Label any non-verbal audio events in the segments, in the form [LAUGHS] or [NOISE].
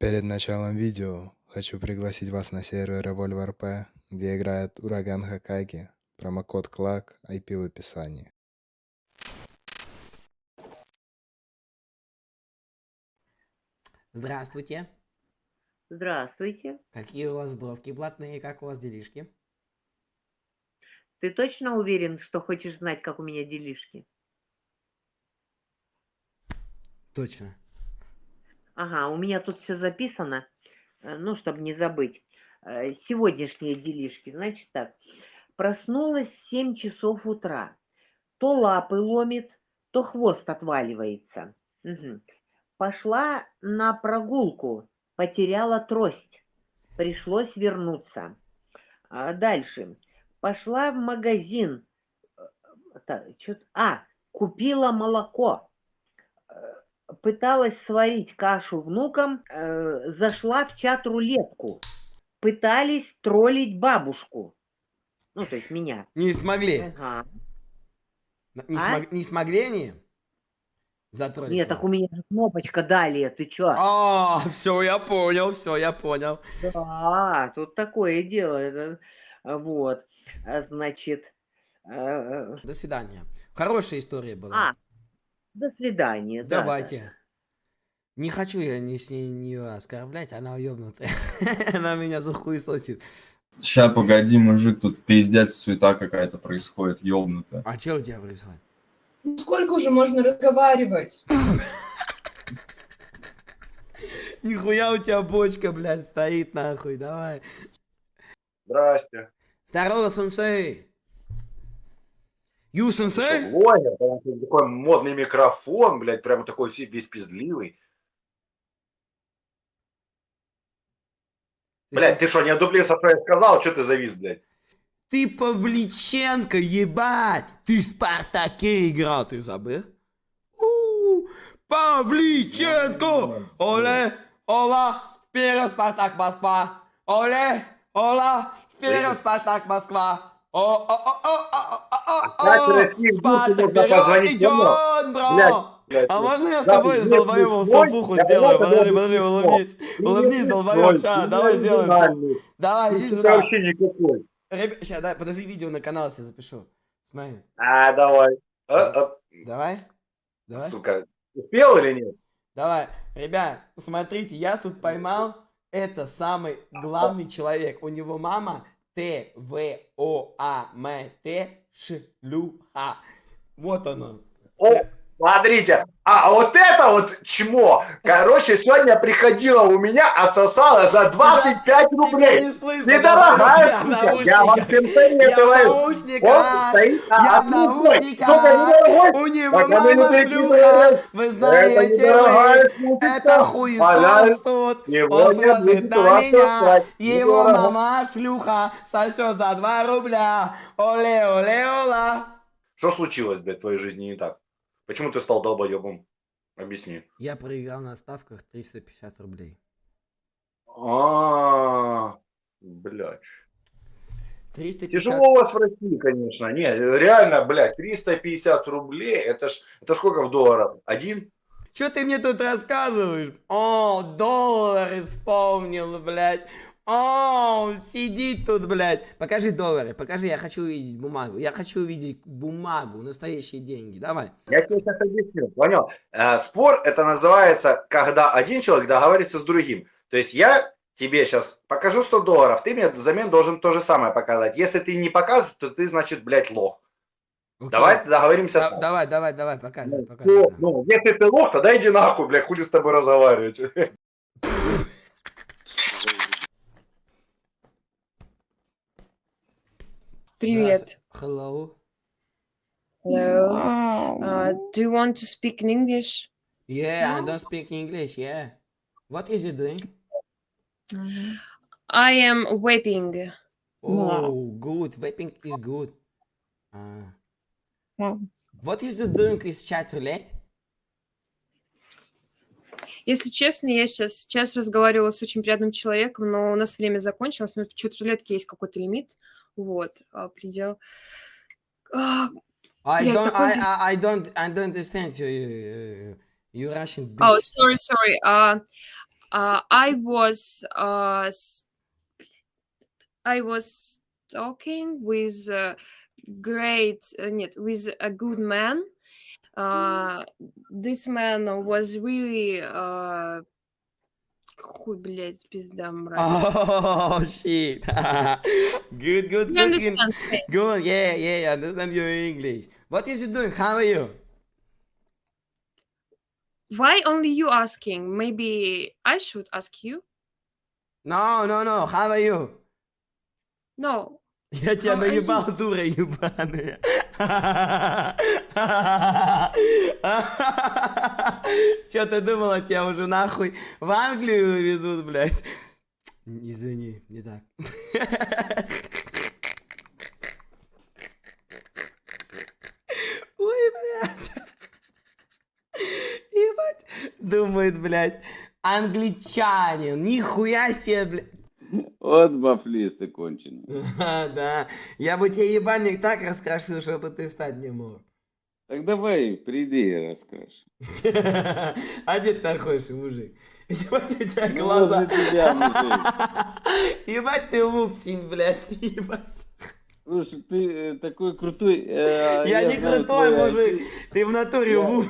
Перед началом видео хочу пригласить вас на сервер Revolver P, где играет Ураган Хокаги. Промокод CLAC, IP в описании. Здравствуйте. Здравствуйте. Какие у вас бровки блатные, как у вас делишки? Ты точно уверен, что хочешь знать, как у меня делишки? Точно. Ага, у меня тут все записано, э, ну, чтобы не забыть. Э, Сегодняшние делишки. Значит так, проснулась в 7 часов утра. То лапы ломит, то хвост отваливается. Мгм. Пошла на прогулку, потеряла трость. Пришлось вернуться. А Дальше. Пошла в магазин. э, А, купила молоко. Э, Пыталась сварить кашу внукам, э, зашла в чат-рулетку. Пытались троллить бабушку. Ну, то есть меня. Не смогли. Ага. Не, А? смог- не смогли они? Затроллить Нет, так у меня же кнопочка далее, ты чё? А, все, я понял, все, я понял. Да, тут такое дело. а, Вот, а, значит, э, До свидания. Хорошая история была. а, до свидания. да, да. Давайте. Не хочу я не, с ней не оскорблять, она уебнутая. [LAUGHS] она меня захуесосит. Ща, погоди, мужик, тут пиздец, суета какая-то происходит, ёбнутая. А что у тебя происходит? Ну сколько уже можно разговаривать? [LAUGHS] Нихуя у тебя бочка, блядь, стоит нахуй, давай. Здрасте. Здорово, сенсей. Что, сенсей? Там Такой модный микрофон, блядь, прямо такой весь пиздливый. Блядь, ты что, не одуплился, что я сказал? Что ты завис, блядь? Ты Павличенко, ебать! Ты в Спартаке играл, ты забыл? У, Павличенко! Оле, ола, вперед, Спартак, Москва! Оле, ола, вперед, Спартак, Москва! О, о, о, о, о, о, о, Опять о, Россия, Спартак, позвонить идет, блядь, А можно я с тобой с долбоебом салфуху я сделаю? Подожди, подожди, улыбнись. Улыбнись, долбоеб, ща, давай сделаем. Давай, иди сюда. вообще никакой. Сейчас, дай, подожди, видео на канал себе запишу. Смотри. А, давай. Давай. Давай. Сука, успел или нет? Давай. Ребят, смотрите, я тут поймал. Это самый главный человек. У него мама Т В О А М Т Шлюха. Вот оно. О, смотрите, а вот это вот чмо, короче, сегодня приходила у меня, отсосала за 25 Тебя рублей. не слышно. Недорогая штука, я вам Я советую. Он наушниках. стоит Я на одну. У него а мама шлюха. Вы знаете. Это хуесос тут. Он смотрит на меня. Его мама шлюха. Сосет за 2 рубля. Оле, оле, ола. Что случилось, блядь, в твоей жизни не так? Почему ты стал долбоебом? Объясни. Я проиграл на ставках 350 рублей. А, блядь. 350... Тяжело у вас в России, конечно. Не, реально, блядь, 350 рублей, это ж, это сколько в долларах? Один? Что ты мне тут рассказываешь? О, доллары вспомнил, блядь. О, сидит тут, блядь. Покажи доллары, покажи, я хочу увидеть бумагу. Я хочу увидеть бумагу, настоящие деньги. Давай. Я тебе сейчас объясню, понял? Э, спор это называется, когда один человек договаривается с другим. То есть я тебе сейчас покажу 100 долларов, ты мне взамен должен то же самое показать. Если ты не показываешь, то ты, значит, блядь, лох. Окей. Давай договоримся. Да- так. давай, давай, давай, показывай, показывай. Ну, ну, если ты лох, тогда иди нахуй, блядь, хули с тобой разговаривать. [LAUGHS] Привет. Hello. Hello. Uh, do you want to speak in English? Yeah, I don't speak English, yeah. What is you doing? I am vaping. Oh, good. Vaping is good. Uh, Wow. what is you doing is chat roulette? Если честно, я сейчас, сейчас разговаривала с очень приятным человеком, но у нас время закончилось, но в чат-рулетке есть какой-то лимит, вот, а, предел. А, I don't, такой I, I, don't, I don't understand you, you, Russian bitch. Oh, sorry, sorry. Uh, Uh, I was uh, I was talking with a great uh, нет, with a good man. Uh, this man was really uh, хуй, блядь, пизда, мразь. Oh shit. [LAUGHS] good, good, You good. understand? okay. Good, yeah, yeah, I understand your English. What is you doing? How are you? Why only you asking? Maybe I should ask you. No, no, no, how are you? No. Я тебя you? наебал, дура ебаная. Чё ты думала, тебя уже нахуй в Англию везут, блядь? Извини, не так. Ой, блядь. Ебать. Думает, блядь, англичанин. Нихуя себе, блядь. Вот бафлист ты конченый. [LAUGHS] Да, я бы тебе ебальник так раскрасил, чтобы ты встать не мог. Так давай, приди и расскажешь. [LAUGHS] А где ты находишься, мужик? [LAUGHS] Ебать у тебя Ну, глаза. Ебать ты лупсень, блядь, ебать. Слушай, ты э, такой крутой. э, Я не крутой, мужик. Ты в натуре Я- луп.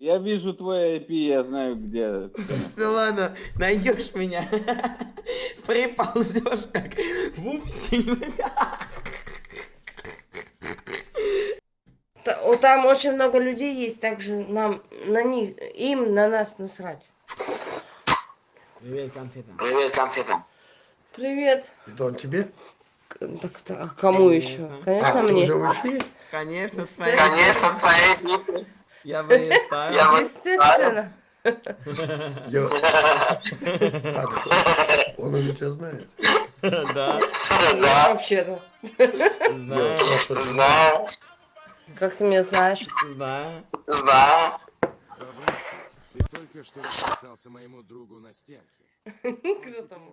Я, вижу твой IP, я знаю, где. [LAUGHS] Ну ладно, найдешь меня. [LAUGHS] Приползешь как вупсень. [LAUGHS] Та- о, Там очень много людей есть, также нам на них, им на нас насрать. Привет, конфета. Привет, конфета. Привет. Это он тебе? Так, так, а кому еще? Конечно. Конечно А, ты мне. уже в эфире? Конечно, Естественно. Я бы ее ставил. Естественно. Я- [LAUGHS] А, Он уже тебя знает. Да, Вообще-то. знаю, Я Знаю, Как ты меня знаешь? знаю. знаю. Ты только что расписался моему другу на стенке. [LAUGHS] Кто там?